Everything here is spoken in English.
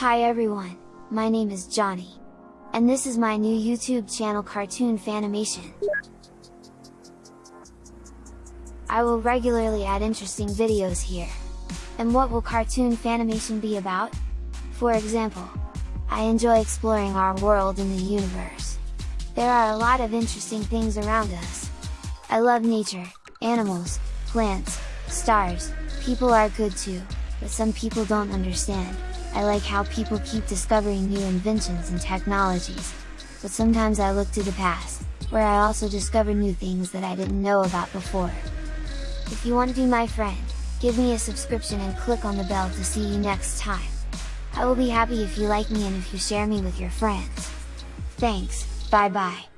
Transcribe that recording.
Hi everyone, my name is Johnny. And this is my new YouTube channel Cartoon Fanimation. I will regularly add interesting videos here. And what will Cartoon Fanimation be about? For example, I enjoy exploring our world in the universe. There are a lot of interesting things around us. I love nature, animals, plants, stars, people are good too, but some people don't understand, I like how people keep discovering new inventions and technologies, but sometimes I look to the past, where I also discover new things that I didn't know about before. If you want to be my friend, give me a subscription and click on the bell to see you next time. I will be happy if you like me and if you share me with your friends. Thanks, bye bye.